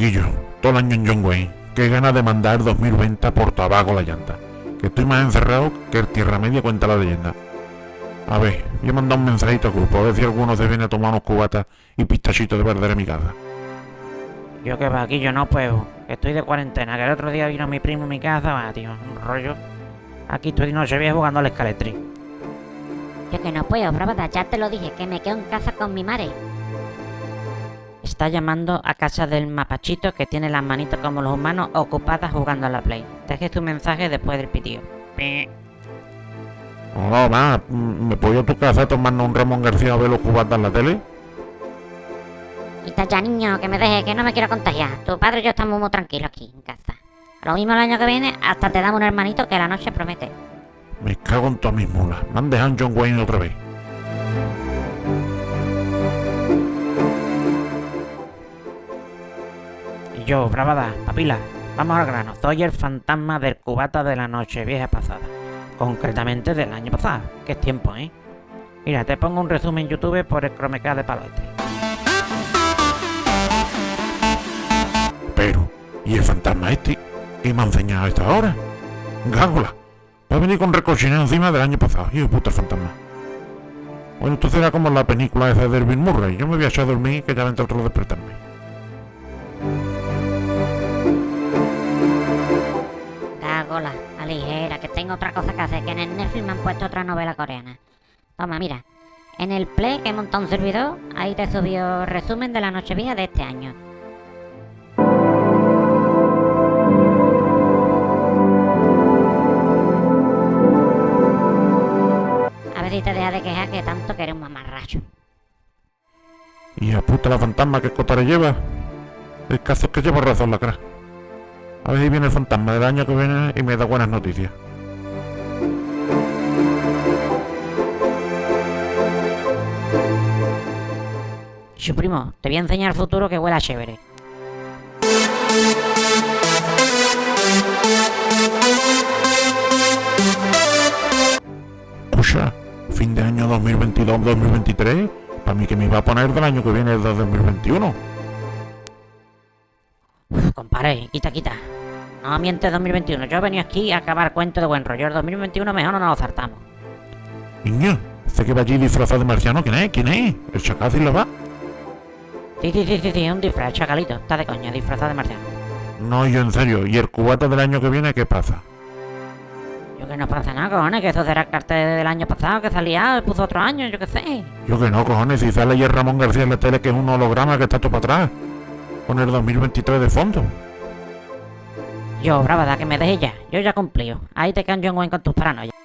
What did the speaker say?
Quillo, todo el año en John Wayne. Qué ganas de mandar 2020 por tabaco la llanta. Que estoy más encerrado que el Tierra Media cuenta la leyenda. A ver, voy a mandar un mensajito al grupo, a ver si alguno se viene a tomar unos cubatas y pistachitos de perder en mi casa. Yo que va aquí, yo no puedo. Que estoy de cuarentena, que el otro día vino mi primo a mi casa, va, tío, un rollo. Aquí estoy de noche vieja jugando al escaletri. Yo que no puedo, brava, ya te lo dije, que me quedo en casa con mi madre. Está llamando a casa del mapachito que tiene las manitos como los humanos ocupadas jugando a la play. Deje tu mensaje después del pitío. Pi. Hola, va, mm, ¿me puedo ir a tu casa tomando un Ramón García a ver los cubatas en la tele? Quita ya, niño, que me deje, que no me quiero contagiar. Tu padre y yo estamos muy tranquilos aquí, en casa. Lo mismo el año que viene, hasta te damos un hermanito que la noche promete. Me cago en todas mis mulas. Me han dejado John Wayne otra vez. Yo, bravada, papila, vamos al grano. Soy el fantasma del cubata de la noche vieja pasada. Concretamente del año pasado, es tiempo, ¿eh? Mira, te pongo un resumen en YouTube por el Chromecast de palo este. Pero, ¿y el fantasma este? ¿Qué me ha enseñado a esta hora? Gágola. Va a venir con recochineo encima del año pasado. Hijo puta fantasma. Bueno, esto será como la película esa de Dervin Murray. Yo me voy a echar a dormir que ya vendrá otro a despertarme. Cagola, a ligera, que tengo otra cosa que hacer, que en el Netflix me han puesto otra novela coreana. Toma, mira. En el Play, que he montado un servidor, ahí te subió resumen de la noche vieja de este año. A ver si te deja de quejar que tanto que eres un mamarracho. Y a puta la fantasma que cotare lleva. El caso es que llevo razón la cara. A ver si viene el fantasma del año que viene y me da buenas noticias. Su primo, te voy a enseñar el futuro que huela chévere. Escucha, fin de año 2022-2023. Para mí que me iba a poner del año que viene del 2021. Compadre, quita, quita. No mientes 2021. Yo he venido aquí a acabar cuento de buen rollo. El 2021 mejor no nos lo zartamos. Niño, este que va allí disfrazado de marciano, ¿quién es? ¿Quién es? ¿El chacal lo va? Sí, sí, sí, sí, sí, un disfraz, chacalito. Está de coña, disfrazado de marciano. No, yo en serio. ¿Y el cubata del año que viene qué pasa? Yo que no pasa nada, cojones, que eso será el cartel del año pasado, que salía, y puso otro año, yo qué sé. Yo que no, cojones, si sale ayer Ramón García en la tele que es un holograma que está todo para atrás. Con el 2023 de fondo. Yo, brava, da que me dejes ya. Yo ya cumplí. Ahí te John Wayne con tus paranoias.